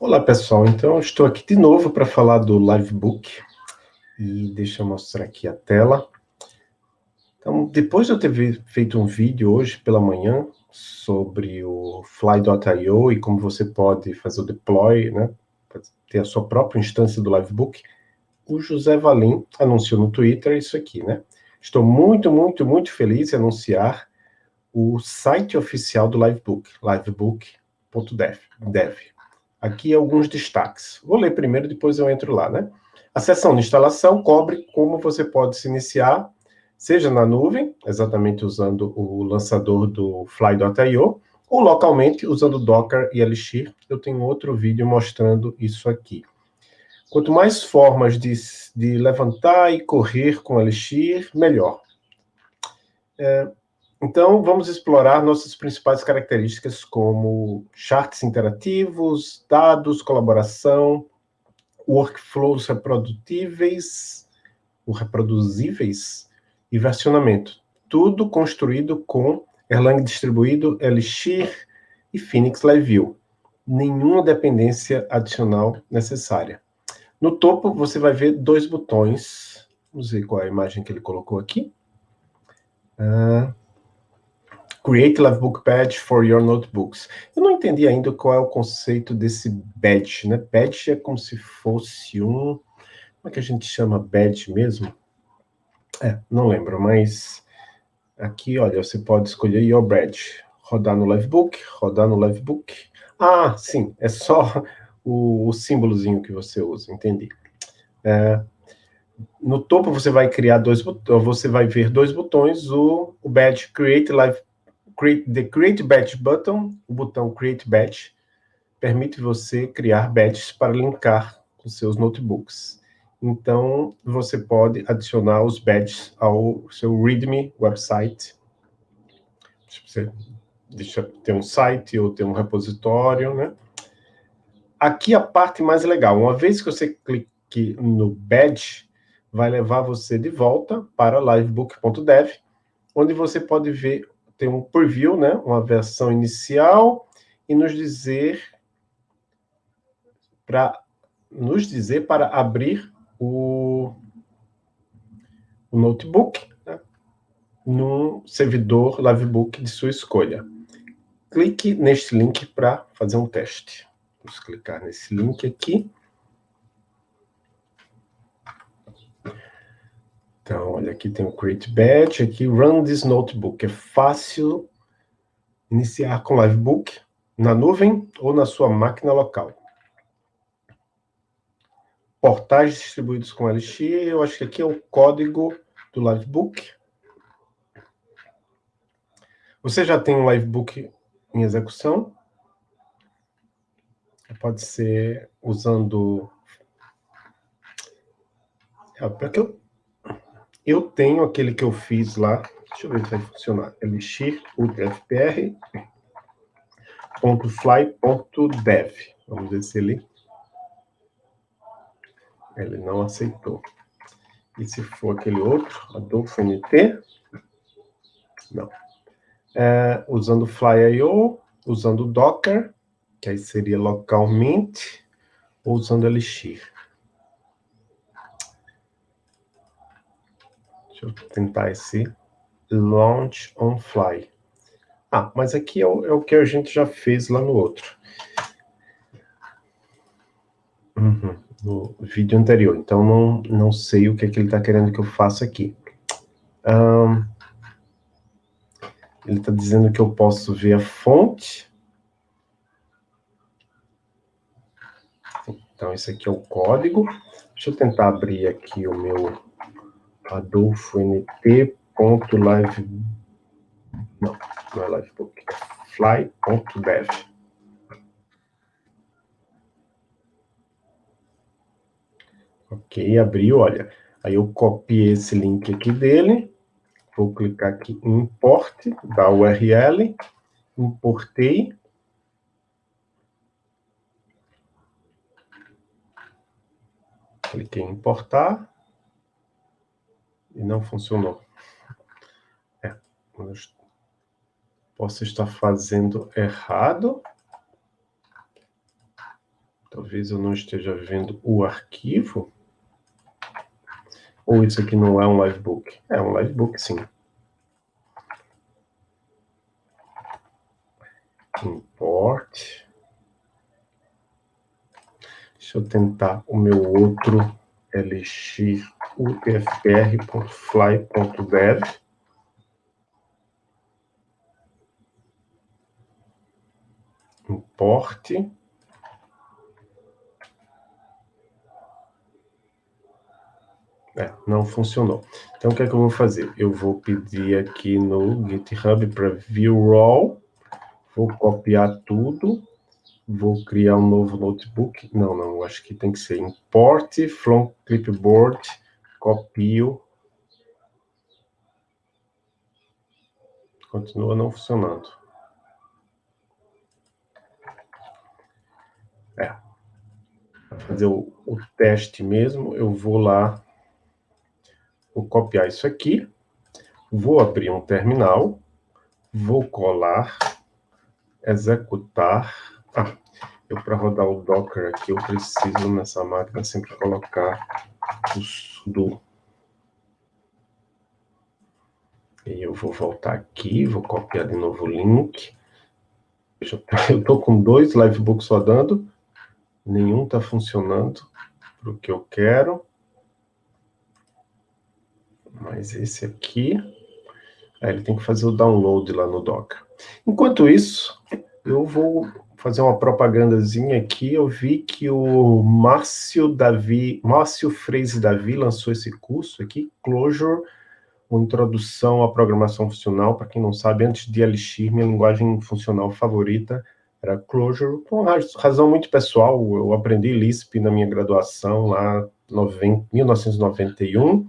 Olá pessoal, então estou aqui de novo para falar do Livebook e deixa eu mostrar aqui a tela. Então, depois de eu ter feito um vídeo hoje pela manhã sobre o Fly.io e como você pode fazer o deploy, né, ter a sua própria instância do Livebook, o José Valim anunciou no Twitter isso aqui, né? Estou muito, muito, muito feliz em anunciar o site oficial do Livebook, livebook.dev. Aqui alguns destaques. Vou ler primeiro, depois eu entro lá, né? A seção de instalação cobre como você pode se iniciar, seja na nuvem, exatamente usando o lançador do Fly.io, ou localmente usando Docker e Elixir. Eu tenho outro vídeo mostrando isso aqui. Quanto mais formas de, de levantar e correr com Elixir, melhor. É, então, vamos explorar nossas principais características como charts interativos, dados, colaboração, workflows reprodutíveis, reproduzíveis e versionamento. Tudo construído com Erlang distribuído, Elixir e Phoenix Live View. Nenhuma dependência adicional necessária. No topo, você vai ver dois botões. Vamos ver qual é a imagem que ele colocou aqui. Uh, Create Livebook Badge for your notebooks. Eu não entendi ainda qual é o conceito desse badge, né? Badge é como se fosse um... Como é que a gente chama badge mesmo? É, não lembro, mas... Aqui, olha, você pode escolher your badge. Rodar no Livebook, rodar no Livebook. Ah, sim, é só o, o símbolozinho que você usa, entendi. É, no topo você vai criar dois você vai ver dois botões, o, o badge Create Live create, the Create Batch button, o botão Create Batch, permite você criar batches para linkar com seus notebooks. Então, você pode adicionar os batches ao seu README website. Você deixa ter um site ou ter um repositório, né? Aqui a parte mais legal. Uma vez que você clique no badge, vai levar você de volta para livebook.dev, onde você pode ver tem um preview, né, uma versão inicial, e nos dizer para nos dizer para abrir o, o notebook né, num servidor Livebook de sua escolha. Clique neste link para fazer um teste. Vamos clicar nesse link aqui. Então, olha, aqui tem o Create Batch, aqui Run this Notebook. É fácil iniciar com Livebook na nuvem ou na sua máquina local. Portais distribuídos com Elixir, eu acho que aqui é o código do Livebook. Você já tem um Livebook em execução? Pode ser usando... É, para que eu eu tenho aquele que eu fiz lá, deixa eu ver se vai funcionar, elixir ultrafpr .fly.dev. Vamos ver se ele... Ele não aceitou. E se for aquele outro, Adolfo NT? Não. É, usando Fly.io, usando Docker, que aí seria localmente, ou usando Elixir. Deixa eu tentar esse Launch on Fly. Ah, mas aqui é o, é o que a gente já fez lá no outro. Uhum, no vídeo anterior. Então, não, não sei o que, é que ele está querendo que eu faça aqui. Um, ele está dizendo que eu posso ver a fonte. Então, esse aqui é o código. Deixa eu tentar abrir aqui o meu adolfoNT.live... Não, não é livebook. Fly.dev. Ok, abriu, olha. Aí eu copiei esse link aqui dele. Vou clicar aqui em import da URL. Importei. Cliquei em importar e não funcionou. É, posso estar fazendo errado. Talvez eu não esteja vendo o arquivo. Ou isso aqui não é um livebook? É um livebook, sim. Import. Deixa eu tentar o meu outro lx ufpr.fly.dev. Import. É, não funcionou. Então, o que é que eu vou fazer? Eu vou pedir aqui no GitHub para view raw, vou copiar tudo, vou criar um novo notebook. Não, não, acho que tem que ser import from clipboard, copio. Continua não funcionando. É. Para fazer o, o teste mesmo, eu vou lá Vou copiar isso aqui, vou abrir um terminal, vou colar, executar. Ah, eu para rodar o Docker aqui, eu preciso nessa máquina sempre colocar E eu vou voltar aqui, vou copiar de novo o link. Eu estou com dois livebooks rodando, nenhum está funcionando para o que eu quero. Mas esse aqui, aí ele tem que fazer o download lá no Docker. Enquanto isso, eu vou fazer uma propagandazinha aqui. Eu vi que o Márcio Davi, Márcio Freise Davi lançou esse curso aqui, Clojure, uma introdução à programação funcional. Para quem não sabe, antes de Elixir, minha linguagem funcional favorita era Clojure, por uma razão muito pessoal. Eu aprendi Lisp na minha graduação lá em 1991,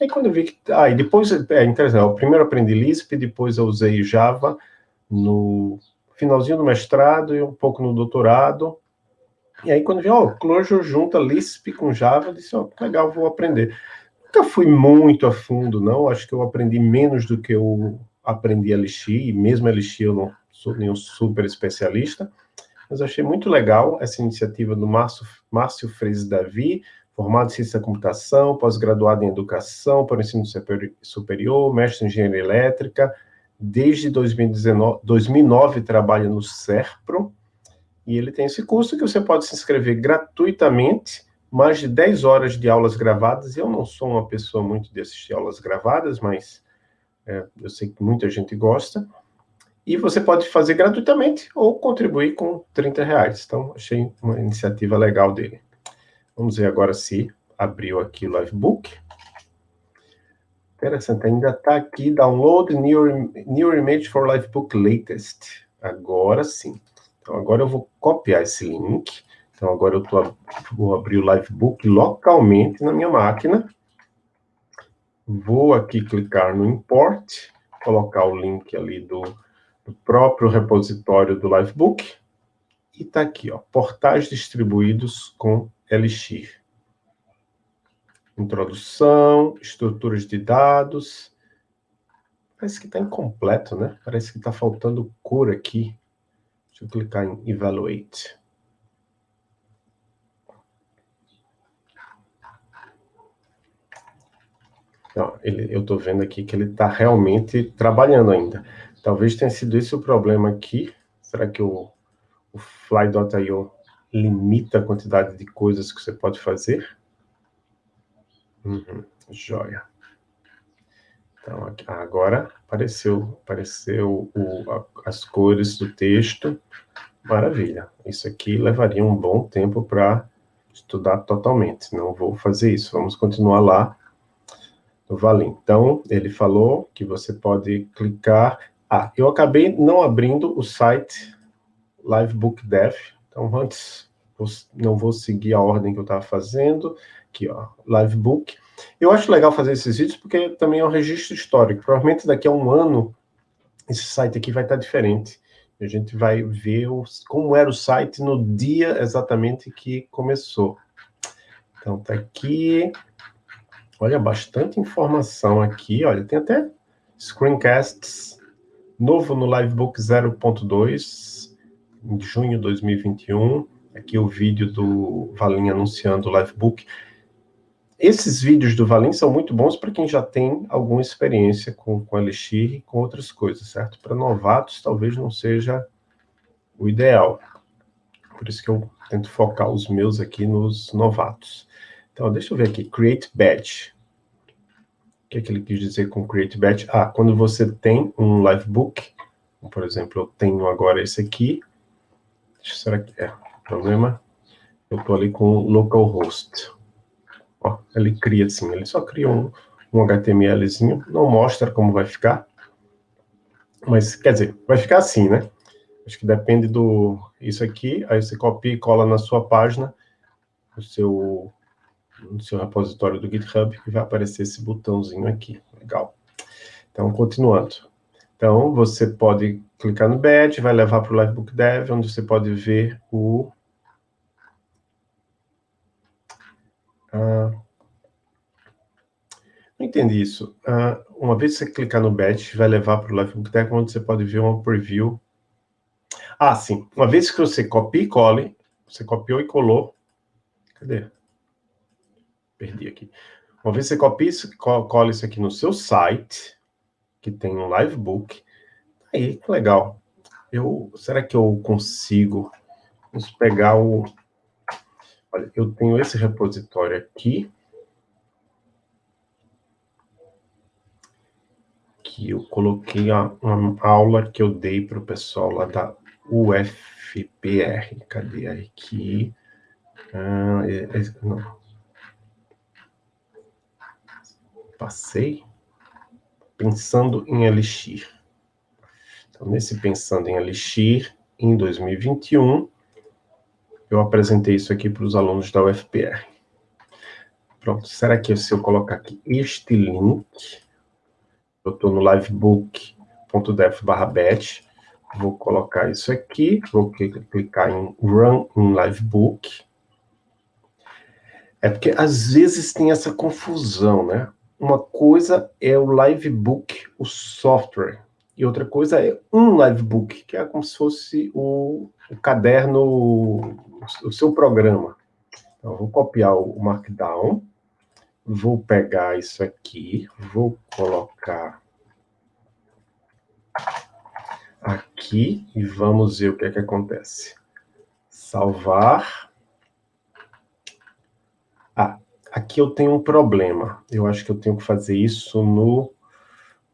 Aí quando eu vi que... Ah, e depois, é interessante, eu primeiro aprendi Lisp, depois eu usei Java no finalzinho do mestrado e um pouco no doutorado. E aí quando vi, ó, Clojure junta Lisp com Java, eu disse, ó, legal, vou aprender. Nunca fui muito a fundo, não, acho que eu aprendi menos do que eu aprendi Elixir, e mesmo Elixir eu não sou nenhum super especialista, mas achei muito legal essa iniciativa do Márcio, Márcio Freire Davi, formado em ciência da computação, pós-graduado em educação o ensino superior, mestre em engenharia elétrica, desde 2019, 2009 trabalha no SERPRO, e ele tem esse curso que você pode se inscrever gratuitamente, mais de 10 horas de aulas gravadas, eu não sou uma pessoa muito de assistir aulas gravadas, mas é, eu sei que muita gente gosta, e você pode fazer gratuitamente ou contribuir com 30 reais, então achei uma iniciativa legal dele. Vamos ver agora se abriu aqui o Livebook. Interessante, ainda está aqui, download new, new image for Livebook latest. Agora sim. Então, agora eu vou copiar esse link. Então, agora eu tô, vou abrir o Livebook localmente na minha máquina. Vou aqui clicar no Import, colocar o link ali do, do próprio repositório do Livebook. E está aqui, ó, portais distribuídos com Elixir. Introdução, estruturas de dados. Parece que está incompleto, né? Parece que está faltando cor aqui. Deixa eu clicar em Evaluate. Não, ele, eu estou vendo aqui que ele está realmente trabalhando ainda. Talvez tenha sido esse o problema aqui. Será que o, o Fly.io limita a quantidade de coisas que você pode fazer. Uhum, joia. Então, aqui, agora apareceu, apareceu o, a, as cores do texto. Maravilha. Isso aqui levaria um bom tempo para estudar totalmente. Não vou fazer isso. Vamos continuar lá no Valim. Então, ele falou que você pode clicar... Ah, eu acabei não abrindo o site Livebook Dev, então, antes, não vou seguir a ordem que eu estava fazendo, aqui, ó, Livebook. Eu acho legal fazer esses vídeos porque também é um registro histórico. Provavelmente daqui a um ano, esse site aqui vai estar diferente. A gente vai ver os, como era o site no dia exatamente que começou. Então, tá aqui. Olha, bastante informação aqui. Olha, tem até screencasts novo no Livebook 0.2 em junho de 2021. Aqui o vídeo do Valim anunciando o Livebook. Esses vídeos do Valim são muito bons para quem já tem alguma experiência com, com Elixir e com outras coisas, certo? Para novatos, talvez não seja o ideal. Por isso que eu tento focar os meus aqui nos novatos. Então, deixa eu ver aqui, Create Badge. O que é que ele quis dizer com Create Badge? Ah, quando você tem um Livebook, por exemplo, eu tenho agora esse aqui, será que é problema? Eu estou ali com localhost. Ó, ele cria assim, ele só cria um, um HTMLzinho, não mostra como vai ficar, mas, quer dizer, vai ficar assim, né? Acho que depende do... Isso aqui, aí você copia e cola na sua página, no seu, no seu repositório do GitHub, e vai aparecer esse botãozinho aqui. Legal. Então, continuando. Então, você pode clicar no badge, vai levar para o Livebook Dev, onde você pode ver o... Ah, não entendi isso. Ah, uma vez que você clicar no badge, vai levar para o Livebook Dev, onde você pode ver uma preview. Ah, sim. Uma vez que você copia e cole, você copiou e colou. Cadê? Perdi aqui. Uma vez que você copia e cola isso aqui no seu site, que tem um livebook. Aí, que legal. Eu, será que eu consigo vamos pegar o... Olha, eu tenho esse repositório aqui. Que eu coloquei a, uma aula que eu dei para o pessoal lá da UFPR. Cadê aqui? Ah, é, é, não. Passei pensando em Elixir. Então, nesse Pensando em Elixir, em 2021, eu apresentei isso aqui para os alunos da UFPR. Pronto, será que se eu colocar aqui este link, eu estou no batch, vou colocar isso aqui, vou clicar em Run in Livebook. É porque às vezes tem essa confusão, né? Uma coisa é o Livebook, o software, e outra coisa é um Livebook, que é como se fosse o, o caderno, o seu programa. Então, vou copiar o Markdown, vou pegar isso aqui, vou colocar aqui e vamos ver o que é que acontece. Salvar. Ah, aqui eu tenho um problema. Eu acho que eu tenho que fazer isso no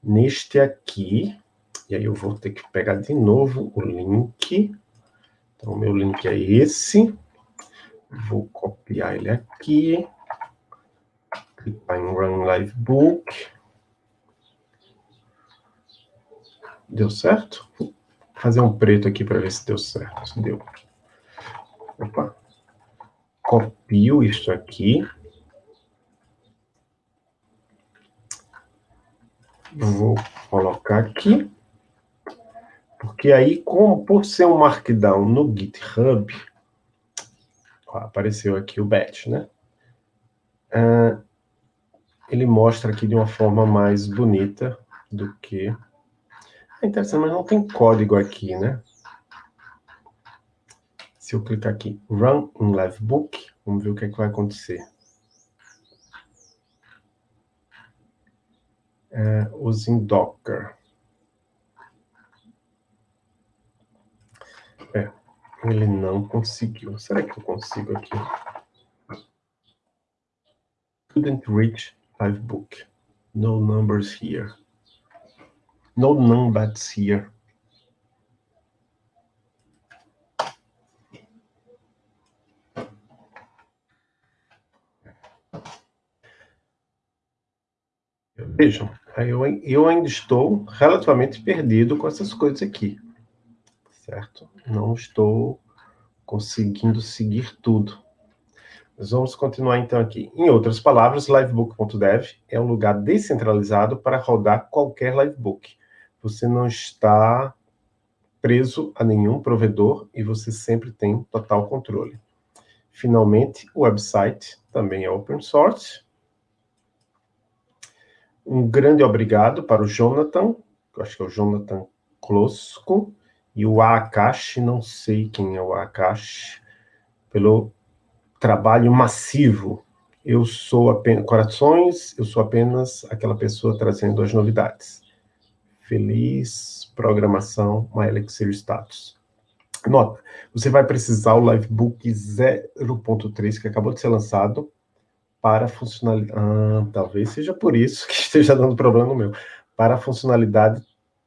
neste aqui. E aí eu vou ter que pegar de novo o link. Então, o meu link é esse. Vou copiar ele aqui. Clicar em Run Live Book. Deu certo? Vou fazer um preto aqui para ver se deu certo. Deu. Opa. Copio isso aqui. Vou colocar aqui. Porque aí, como, por ser um Markdown no GitHub, ó, apareceu aqui o batch, né? Uh, ele mostra aqui de uma forma mais bonita do que... É interessante, mas não tem código aqui, né? Se eu clicar aqui, Run in Livebook, vamos ver o que, é que vai acontecer. É, usem Docker. É, ele não conseguiu. Será que eu consigo aqui? Couldn't reach Livebook. No numbers here. No numbers here. Vejam, eu, eu ainda estou relativamente perdido com essas coisas aqui, certo? Não estou conseguindo seguir tudo. Mas vamos continuar então aqui. Em outras palavras, livebook.dev é um lugar descentralizado para rodar qualquer livebook. Você não está preso a nenhum provedor e você sempre tem total controle. Finalmente, o website também é open source, um grande obrigado para o Jonathan, acho que é o Jonathan Klosco, e o Akash, não sei quem é o Akash, pelo trabalho massivo. Eu sou apenas corações, eu sou apenas aquela pessoa trazendo as novidades. Feliz programação, MyElixir Status. Nota, você vai precisar o Livebook 0.3, que acabou de ser lançado, para funcionalidade... Ah, talvez seja por isso que esteja dando problema no meu. Para a funcionalidade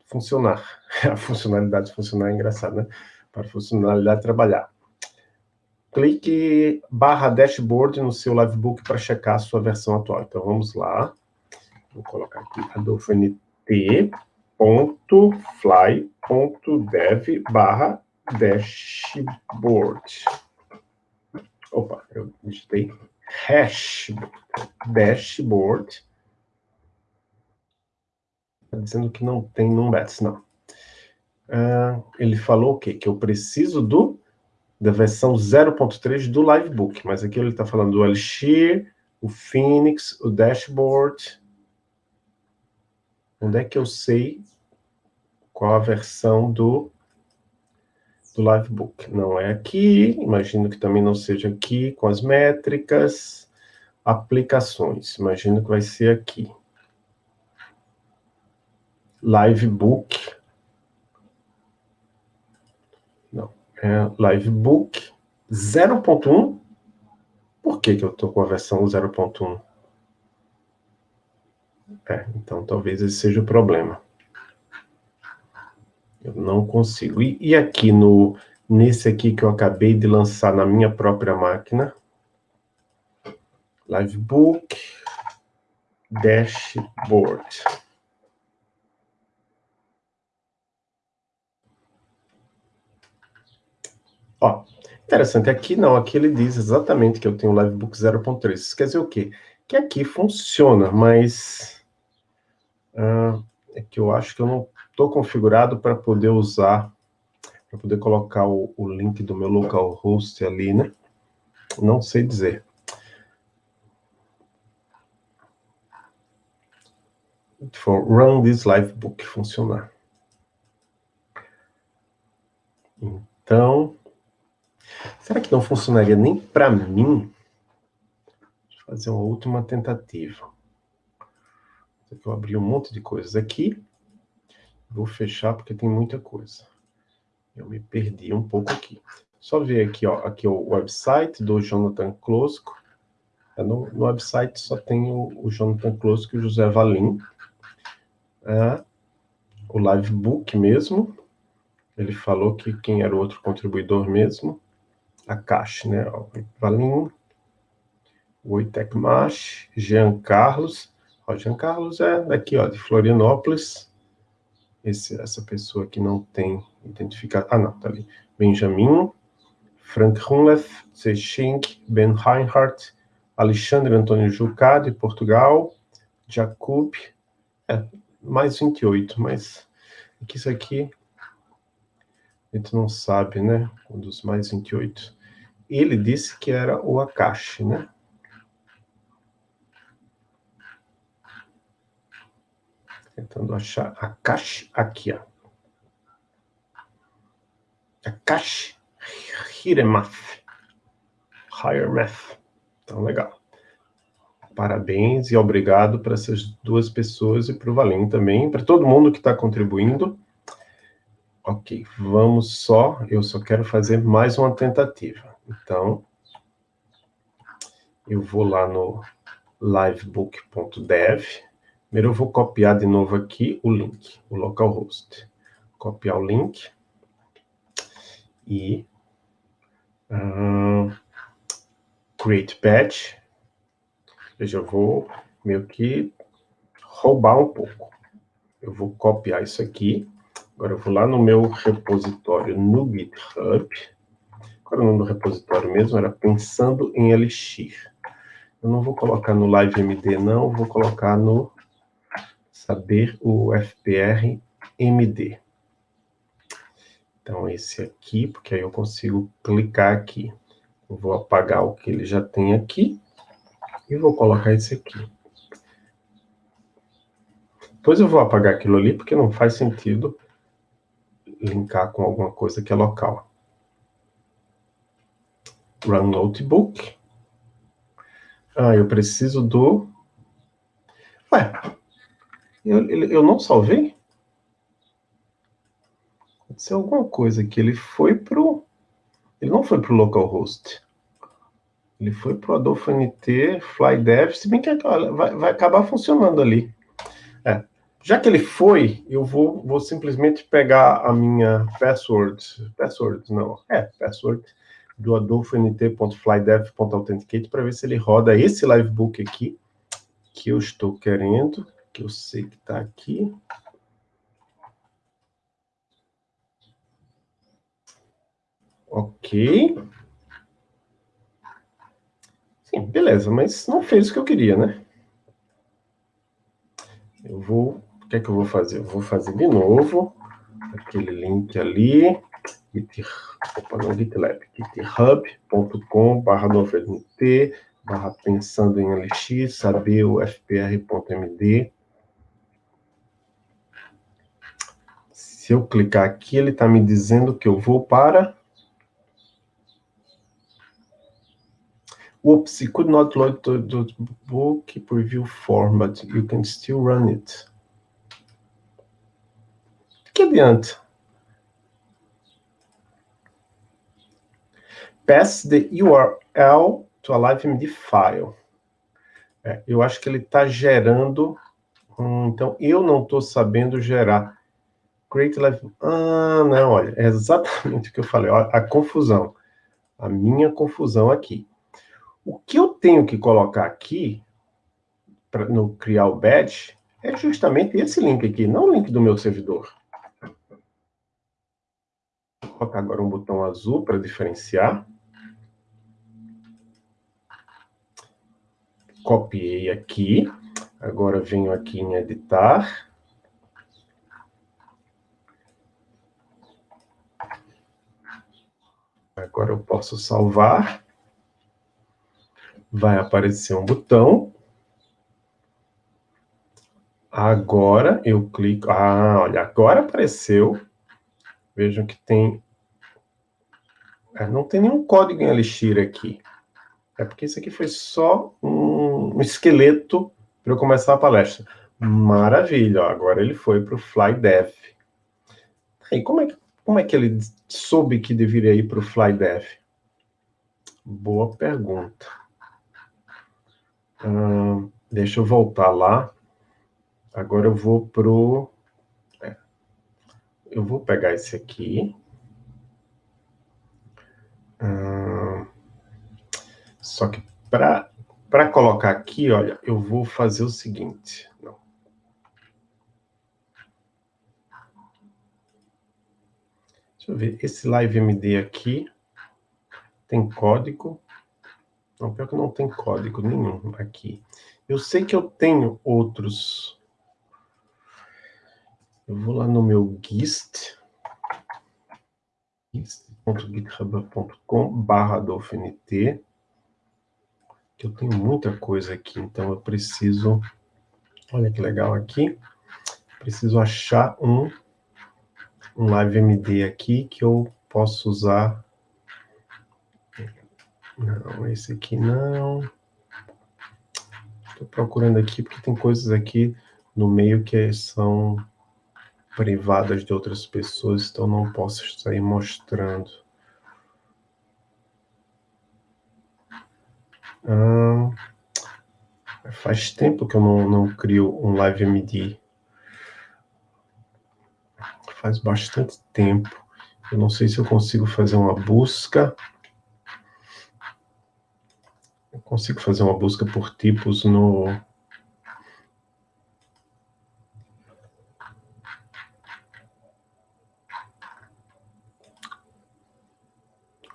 funcionar. A funcionalidade funcionar é engraçado, né? Para a funcionalidade trabalhar. Clique barra dashboard no seu Livebook para checar a sua versão atual. Então, vamos lá. Vou colocar aqui adolfoNT.fly.dev barra dashboard. Opa, eu digitei hash dashboard. Está dizendo que não tem numbets, não. Uh, ele falou o quê? Que eu preciso do da versão 0.3 do Livebook, mas aqui ele está falando do Elixir, o Phoenix, o Dashboard. Onde é que eu sei qual a versão do do Livebook. Não é aqui, imagino que também não seja aqui, com as métricas, aplicações, imagino que vai ser aqui. Livebook. Não, é Livebook 0.1. Por que, que eu estou com a versão 0.1? É, então talvez esse seja o problema. Eu não consigo. E, e aqui no nesse aqui que eu acabei de lançar na minha própria máquina, Livebook Dashboard. Ó, interessante, aqui não, aqui ele diz exatamente que eu tenho o Livebook 0.3. Isso quer dizer o quê? Que aqui funciona, mas... Uh, é que eu acho que eu não estou configurado para poder usar, para poder colocar o, o link do meu localhost ali, né? Não sei dizer. For run this live book funcionar. Então, será que não funcionaria nem para mim? Deixa eu fazer uma última tentativa. Eu abri um monte de coisas aqui. Vou fechar porque tem muita coisa. Eu me perdi um pouco aqui. Só ver aqui, ó, aqui o website do Jonathan Klosko. É, no, no, website só tem o, o Jonathan Klosko e o José Valim. É, o Livebook mesmo. Ele falou que quem era o outro contribuidor mesmo. A Caixa, né? Ó, Valim, o Itecmash, Jean Carlos. O Jean Carlos é daqui, ó, de Florianópolis esse, essa pessoa que não tem identificado. Ah, não, tá ali. Benjamin, Frank Hunleth, Zechink, Ben Reinhardt, Alexandre Antônio Jucá, de Portugal, Jacob, é, mais 28, mas é que isso aqui a gente não sabe, né? Um dos mais 28. Ele disse que era o Akashi, né? Tentando achar a caixa aqui, ó. A caixa Hiremath. Hiremath. Então, legal. Parabéns e obrigado para essas duas pessoas e para o Valim também, para todo mundo que está contribuindo. Ok, vamos só, eu só quero fazer mais uma tentativa. Então, eu vou lá no livebook.dev, Primeiro eu vou copiar de novo aqui o link, o localhost. Copiar o link. E... Uh, create patch. Eu já vou meio que roubar um pouco. Eu vou copiar isso aqui. Agora eu vou lá no meu repositório no GitHub. Qual é o nome do repositório mesmo? Era Pensando em Elixir. Eu não vou colocar no LiveMD, não. Vou colocar no saber o FPR MD. Então, esse aqui, porque aí eu consigo clicar aqui. Eu vou apagar o que ele já tem aqui e vou colocar esse aqui. Depois eu vou apagar aquilo ali, porque não faz sentido linkar com alguma coisa que é local. Run Notebook. Ah, eu preciso do... Ué, eu, eu não salvei? Aconteceu alguma coisa aqui. Ele foi pro... Ele não foi pro localhost. Ele foi pro Adolfo NT, FlyDev, se bem que vai, vai acabar funcionando ali. Já que ele foi, eu vou, vou simplesmente pegar a minha password, password não, é, password, do adolfont.flydev.authenticate para ver se ele roda esse livebook aqui, que eu estou querendo, que eu sei que está aqui. Ok. Sim, beleza, mas não fez o que eu queria, né? Eu vou que é que eu vou fazer? Eu vou fazer de novo aquele link ali, git, opa, GitLab, github.com barra barra pensando em LX, saber o fpr.md. Se eu clicar aqui, ele está me dizendo que eu vou para... Whoops, you could not load the, the book preview format. You can still run it que adianta? Pass the URL to a LiveMD file. É, eu acho que ele está gerando... Hum, então, eu não estou sabendo gerar. Create Live... Ah, não, olha, é exatamente o que eu falei. Olha, a confusão. A minha confusão aqui. O que eu tenho que colocar aqui, pra, no criar o badge, é justamente esse link aqui, não o link do meu servidor colocar agora um botão azul para diferenciar. Copiei aqui. Agora venho aqui em editar. Agora eu posso salvar. Vai aparecer um botão. Agora eu clico... Ah, olha, agora apareceu. Vejam que tem é, não tem nenhum código em Elixir aqui. É porque isso aqui foi só um, esqueleto para eu começar a palestra. Maravilha, ó, agora ele foi para o FlyDev. E como é, que, como é que ele soube que deveria ir para o FlyDev? Boa pergunta. Deixa eu voltar lá. Agora eu vou para o... Eu vou pegar esse aqui. só que para colocar aqui, olha, eu vou fazer o seguinte. Não. Deixa eu ver, esse LiveMD aqui tem código? Não, pior que não tem código nenhum aqui. Eu sei que eu tenho outros. Eu vou lá no meu GIST. GIST www.github.com barra dolfinit, que eu tenho muita coisa aqui, então eu preciso, olha que legal aqui, preciso achar um, um LiveMD aqui que eu posso usar, não, esse aqui não, estou procurando aqui porque tem coisas aqui no meio que são privadas de outras pessoas, então não posso sair mostrando. Ah, faz tempo que eu não, não crio um LiveMD. Faz bastante tempo. Eu não sei se eu consigo fazer uma busca. Eu consigo fazer uma busca por tipos no,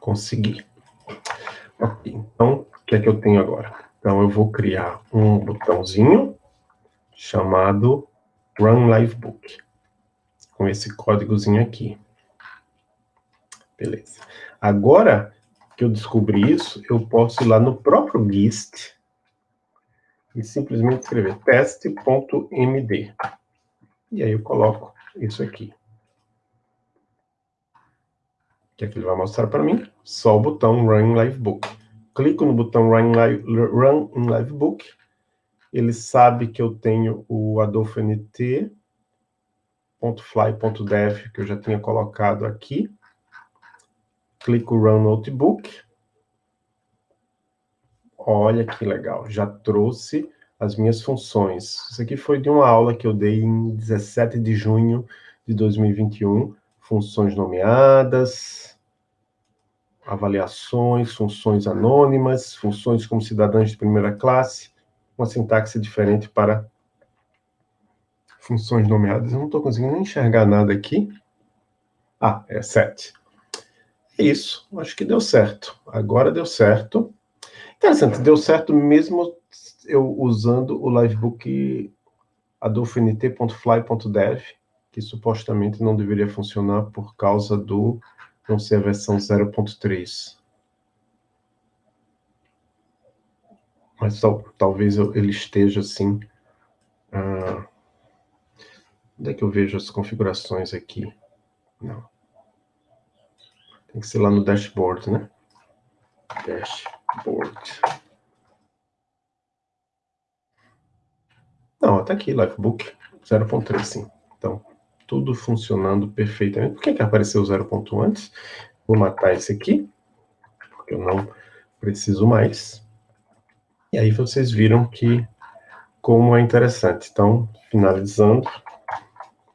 Consegui. Então, o que é que eu tenho agora? Então, eu vou criar um botãozinho chamado Run Livebook, com esse códigozinho aqui. Beleza. Agora que eu descobri isso, eu posso ir lá no próprio GIST e simplesmente escrever teste.md. E aí eu coloco isso aqui. Que é que ele vai mostrar para mim? só o botão Run in Livebook. Clico no botão Run Live, Run in Livebook, ele sabe que eu tenho o Adolfo NT, que eu já tinha colocado aqui. Clico Run Notebook. Olha que legal, já trouxe as minhas funções. Isso aqui foi de uma aula que eu dei em 17 de junho de 2021. Funções nomeadas, avaliações, funções anônimas, funções como cidadãos de primeira classe, uma sintaxe diferente para funções nomeadas. Eu não estou conseguindo nem enxergar nada aqui. Ah, é 7. É isso, acho que deu certo. Agora deu certo. Interessante, deu certo mesmo eu usando o livebook adolfoNT.fly.dev, que supostamente não deveria funcionar por causa do não ser a versão 0.3. Mas tal, talvez eu, ele esteja assim. Ah, onde é que eu vejo as configurações aqui? Não. Tem que ser lá no dashboard, né? Dashboard. Não, tá aqui, Livebook 0.3, sim. Então, tudo funcionando perfeitamente. Por que, que apareceu o 0.1 antes? Vou matar esse aqui, porque eu não preciso mais. E aí vocês viram que como é interessante. Então, finalizando,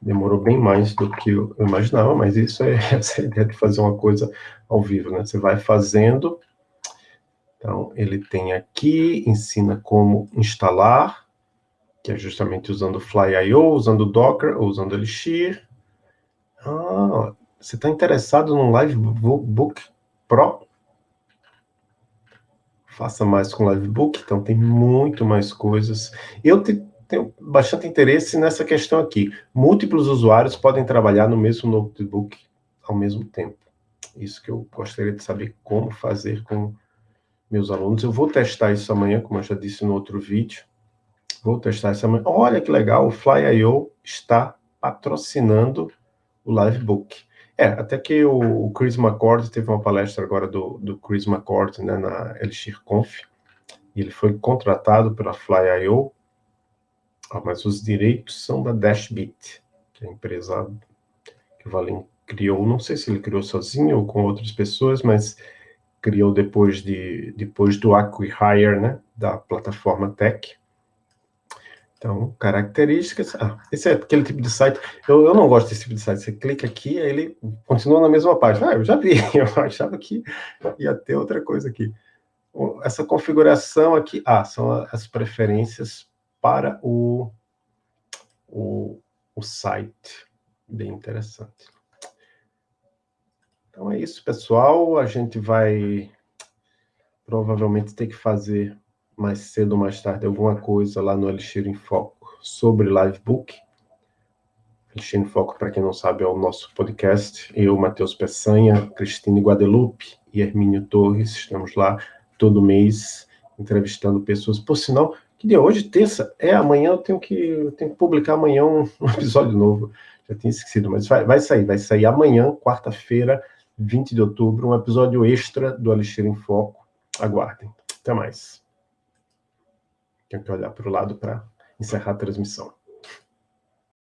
demorou bem mais do que eu imaginava, mas isso é essa é a ideia de fazer uma coisa ao vivo, né? Você vai fazendo, então ele tem aqui, ensina como instalar, que é justamente usando Fly.io, usando Docker, ou usando Elixir. Ah, você está interessado no Livebook Pro? Faça mais com Livebook, então tem muito mais coisas. Eu te, tenho bastante interesse nessa questão aqui. Múltiplos usuários podem trabalhar no mesmo notebook ao mesmo tempo. Isso que eu gostaria de saber como fazer com meus alunos. Eu vou testar isso amanhã, como eu já disse no outro vídeo. Vou testar essa manhã. Olha que legal, o Fly.io está patrocinando o Livebook. É, até que o, Chris McCord teve uma palestra agora do, do Chris McCord, né, na Elixir Conf, ele foi contratado pela Fly.io, ah, mas os direitos são da Dashbit, que é a empresa que o Valim criou, não sei se ele criou sozinho ou com outras pessoas, mas criou depois, de, depois do acquihire, né, da plataforma Tech, então, características. Ah, esse é aquele tipo de site. Eu, eu não gosto desse tipo de site. Você clica aqui, aí ele continua na mesma página. Ah, eu já vi, eu achava que ia ter outra coisa aqui. Essa configuração aqui, ah, são as preferências para o, o, o site. Bem interessante. Então é isso, pessoal. A gente vai provavelmente ter que fazer mais cedo ou mais tarde alguma coisa lá no Elixir em Foco sobre Livebook. Elixir em Foco, para quem não sabe, é o nosso podcast. Eu, Matheus Peçanha, Cristine Guadalupe e Hermínio Torres, estamos lá todo mês entrevistando pessoas. Por sinal, que dia hoje, terça, é amanhã, eu tenho que, eu tenho que publicar amanhã um, um episódio novo. Já tinha esquecido, mas vai, vai sair, vai sair amanhã, quarta-feira, 20 de outubro, um episódio extra do Elixir em Foco. Aguardem. Até mais. Tenho que olhar para o lado para encerrar a transmissão.